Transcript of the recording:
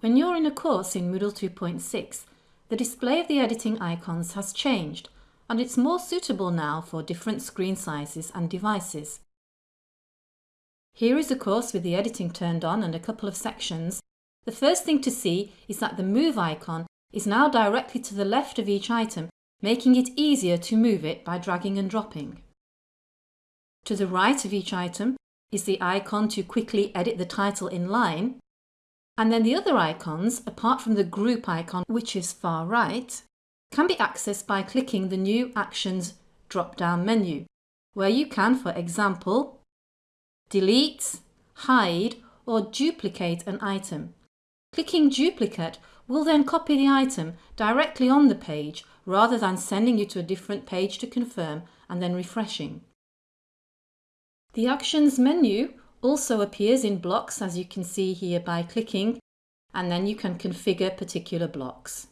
When you're in a course in Moodle 2.6, the display of the editing icons has changed and it's more suitable now for different screen sizes and devices. Here is a course with the editing turned on and a couple of sections. The first thing to see is that the move icon is now directly to the left of each item, making it easier to move it by dragging and dropping. To the right of each item is the icon to quickly edit the title in line and then the other icons, apart from the group icon, which is far right, can be accessed by clicking the New Actions drop-down menu, where you can, for example, delete, hide or duplicate an item. Clicking Duplicate will then copy the item directly on the page rather than sending you to a different page to confirm and then refreshing. The Actions menu also appears in blocks as you can see here by clicking and then you can configure particular blocks.